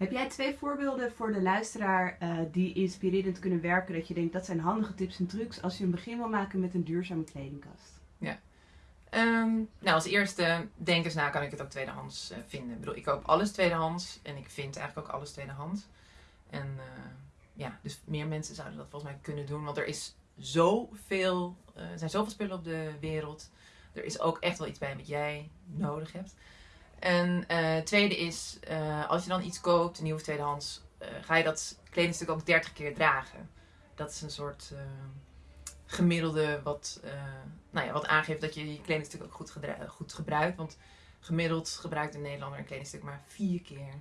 Heb jij twee voorbeelden voor de luisteraar uh, die inspirerend kunnen werken? Dat je denkt dat zijn handige tips en trucs als je een begin wil maken met een duurzame kledingkast? Ja. Um, nou, als eerste, denk eens na, kan ik het ook tweedehands uh, vinden. Ik bedoel, ik koop alles tweedehands en ik vind eigenlijk ook alles tweedehands. En uh, ja, dus meer mensen zouden dat volgens mij kunnen doen, want er is zoveel, er zijn zoveel spullen op de wereld. Er is ook echt wel iets bij wat jij nodig hebt. En uh, tweede is, uh, als je dan iets koopt, een nieuwe tweedehands, uh, ga je dat kledingstuk ook 30 keer dragen. Dat is een soort gemiddelde wat, nou ja, wat aangeeft dat je je kledingstuk ook goed, goed gebruikt. Want gemiddeld gebruikt een Nederlander een kledingstuk maar vier keer